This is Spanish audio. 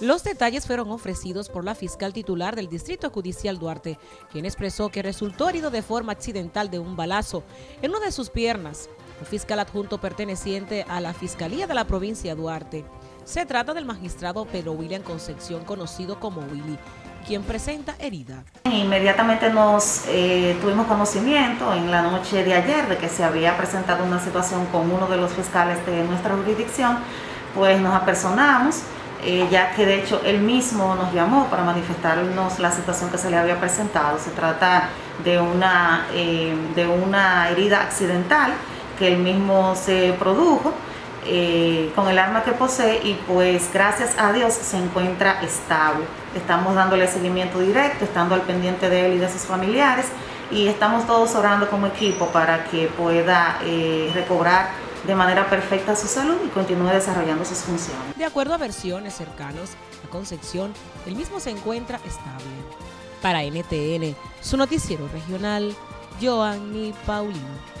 Los detalles fueron ofrecidos por la fiscal titular del Distrito Judicial Duarte, quien expresó que resultó herido de forma accidental de un balazo en una de sus piernas. Un fiscal adjunto perteneciente a la Fiscalía de la provincia Duarte. Se trata del magistrado Pedro William Concepción, conocido como Willy, quien presenta herida. Inmediatamente nos eh, tuvimos conocimiento en la noche de ayer de que se había presentado una situación con uno de los fiscales de nuestra jurisdicción, pues nos apersonamos eh, ya que de hecho él mismo nos llamó para manifestarnos la situación que se le había presentado. Se trata de una, eh, de una herida accidental que él mismo se produjo eh, con el arma que posee y pues gracias a Dios se encuentra estable. Estamos dándole seguimiento directo, estando al pendiente de él y de sus familiares y estamos todos orando como equipo para que pueda recobrar de manera perfecta su salud y continúe desarrollando sus funciones. De acuerdo a versiones cercanas a Concepción, el mismo se encuentra estable. Para NTN, su noticiero regional, Joanny Paulino.